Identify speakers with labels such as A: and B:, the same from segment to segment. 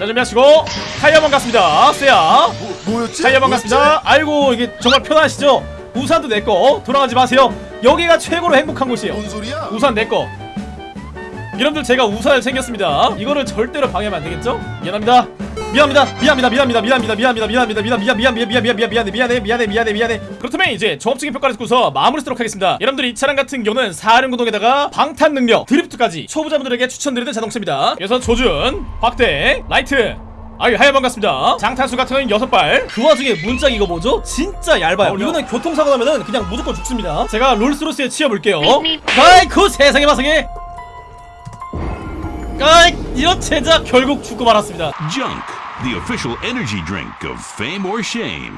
A: 자 준비하시고 타이어만 갔습니다. 세야.
B: 뭐였지?
A: 타이어만 갔습니다. 아이고 이게 정말 편하시죠? 우산도 내거. 돌아가지 마세요. 여기가 최고로 행복한 곳이에요.
B: 뭔 소리야?
A: 우산 내거. 여러분들 제가 우산을 챙겼습니다. 이거를 절대로 방해하면 안되겠죠? 미안합니다 미안합니다 미안합니다 미안합니다 미안합니다 미안합니다 미안합니다 미안 미안 미안 미안 미안 미안 미안해 미안해 미안해 미안해 미안해 그렇다면 이제 종합적인 평가를 듣고서 마무리 쓰도록 하겠습니다 여러분들 이 차량 같은 경우는 4륜 구동에다가 방탄 능력 드리프트까지 초보자분들에게 추천드리는 자동차입니다 그래서 조준 확대 라이트 아유 하여 반갑습니다 장탄수 같은 경우는 6발 그 와중에 문짝 이거 뭐죠? 진짜 얇아요 어려. 이거는 교통사고 나면은 그냥 무조건 죽습니다 제가 롤스로스에 치여볼게요 아이쿠 세상에 마상에 아이 이런 젠장 결국 죽고 말았습니다
C: Junk. The official energy drink of fame or shame.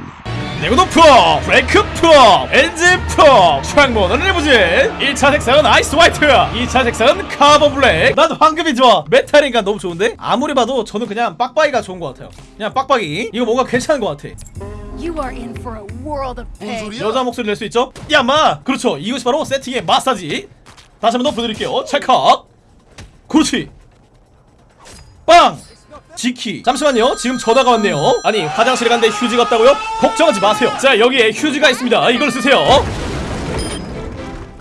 A: 내구도 프로 브레이크 프로 엔진 프로 창문은 리무진 1차 색상은 아이스 화이트 2차 색상은 카본 블랙. 난 황금이 좋아. 메탈인가 너무 좋은데? 아무리 봐도 저는 그냥 빡빡이가 좋은 것 같아요. 그냥 빡빡이. 이거 뭔가 괜찮은 것 같아.
D: You are in for a world of
B: 뭔
D: pain.
B: 소리야?
A: 여자 목소리 낼 수 있죠? 야마! 그렇죠. 이것이 바로 세팅의 마사지. 다시 한번 더 보여드릴게요. 찰칵 그렇지. 빵 지키. 잠시만요. 지금 전화가 왔네요. 아니 화장실에 갔는데 휴지가 없다고요? 걱정하지 마세요. 자 여기에 휴지가 있습니다. 이걸 쓰세요.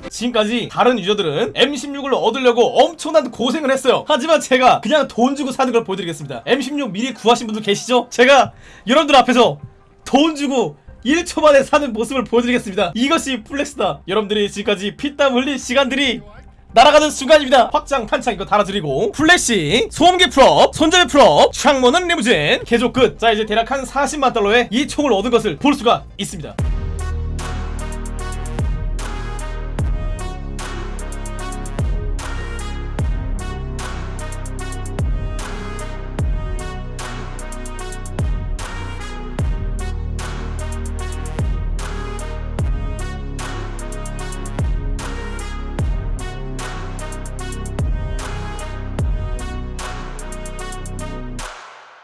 A: 지금까지 다른 유저들은 M16을 얻으려고 엄청난 고생을 했어요. 하지만 제가 그냥 돈 주고 사는 걸 보여드리겠습니다. M16 미리 구하신 분들 계시죠? 제가 여러분들 앞에서 돈 주고 1초 만에 사는 모습을 보여드리겠습니다. 이것이 flex다. 여러분들이 지금까지 피땀 흘린 시간들이 날아가는 순간입니다. 확장 탄창 이거 달아드리고. 플래시 소음기 풀업 손잡이 풀업 창문은 리무진. 개조 끝자 이제 대략 한 40만 달러에 이 총을 얻은 것을 볼 수가 있습니다